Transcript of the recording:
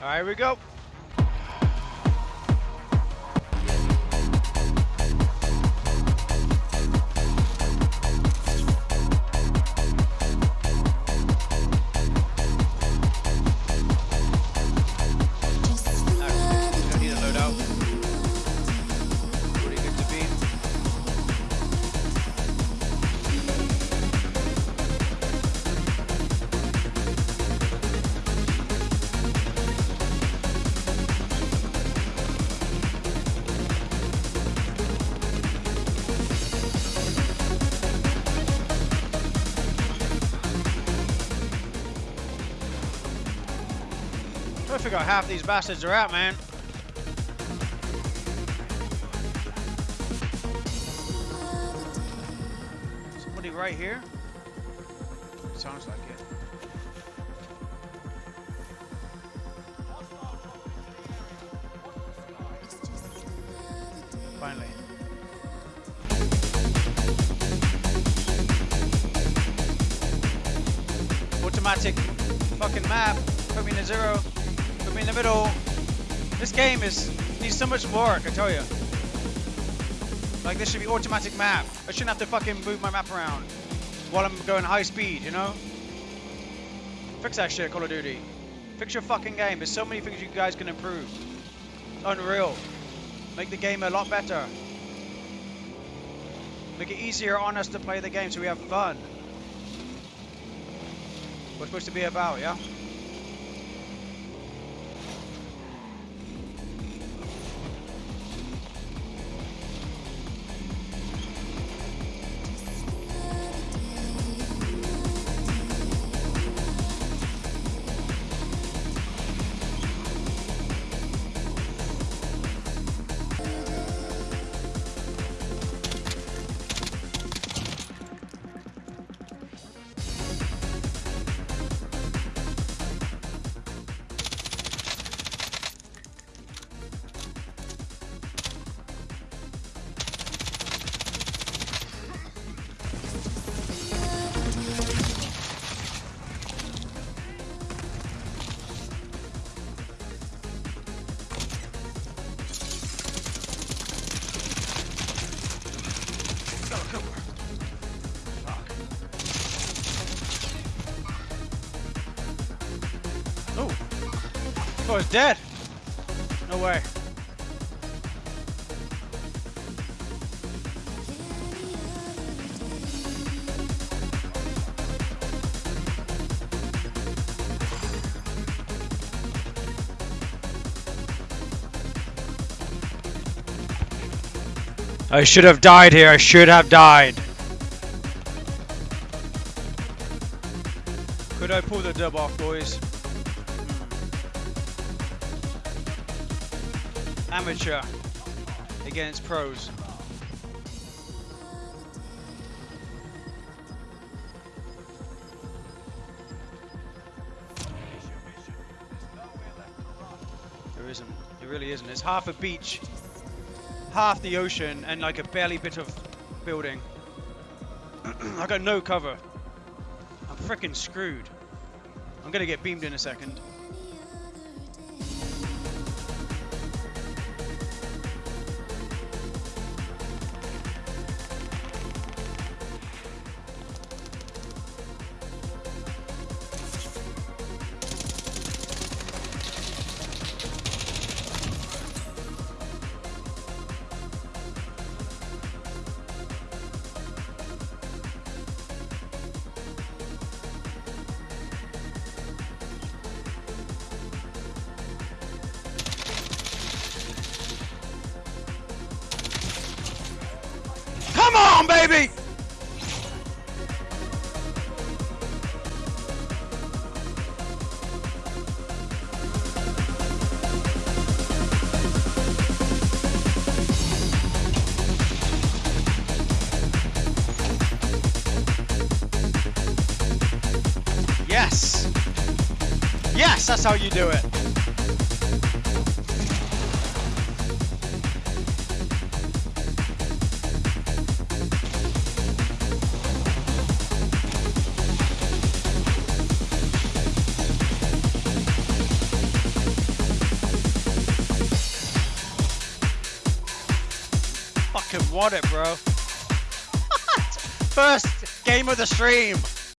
All right, here we go. To figure out half these bastards are out, man. Somebody right here? Sounds like it. Finally. Automatic fucking map. Put me zero. In the middle. This game is needs so much work, I tell you. Like this should be automatic map. I shouldn't have to fucking move my map around while I'm going high speed, you know? Fix that shit, Call of Duty. Fix your fucking game. There's so many things you guys can improve. Unreal. Make the game a lot better. Make it easier on us to play the game so we have fun. We're supposed to be about, yeah? Oh, it's dead. No way. I should have died here. I should have died. Could I pull the dub off, boys? Amateur against pros. There isn't. There really isn't. It's half a beach half the ocean and like a barely bit of building. I got no cover. I'm freaking screwed. I'm gonna get beamed in a second. On, baby! Yes! Yes, that's how you do it. Fucking want it, bro. First game of the stream.